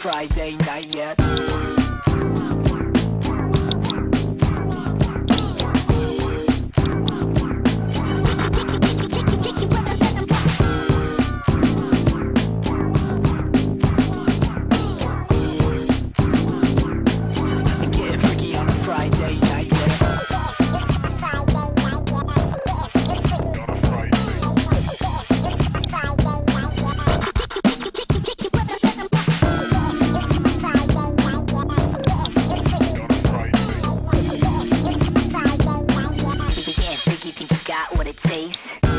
Friday night yet. Peace.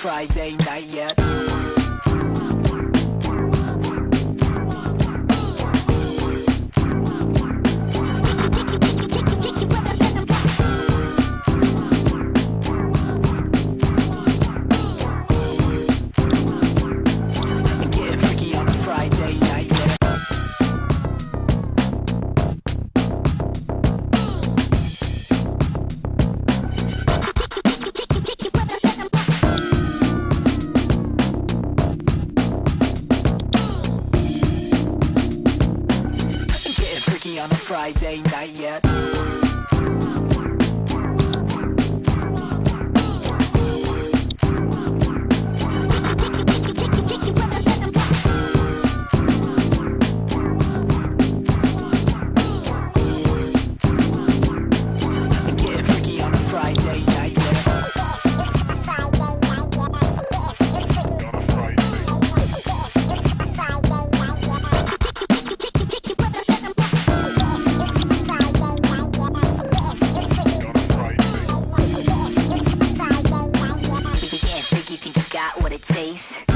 Friday night yet. on a Friday night yet. place.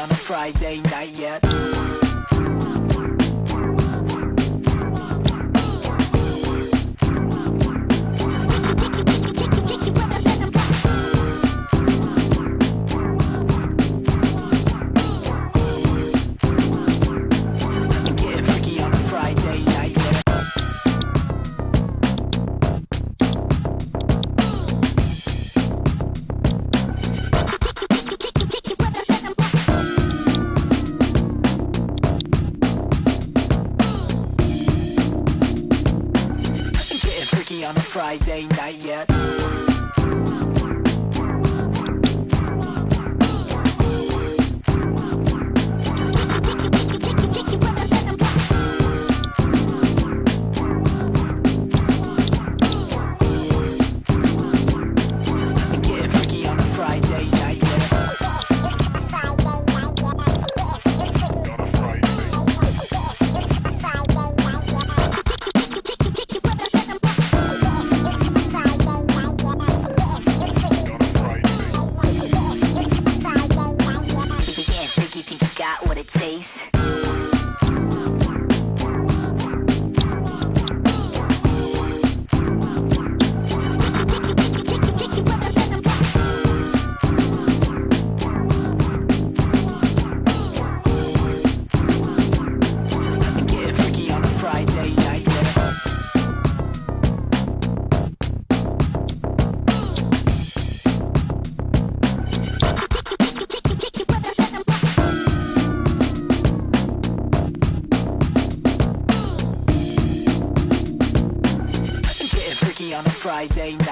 on a Friday night yet. Friday night yet days. night, day night.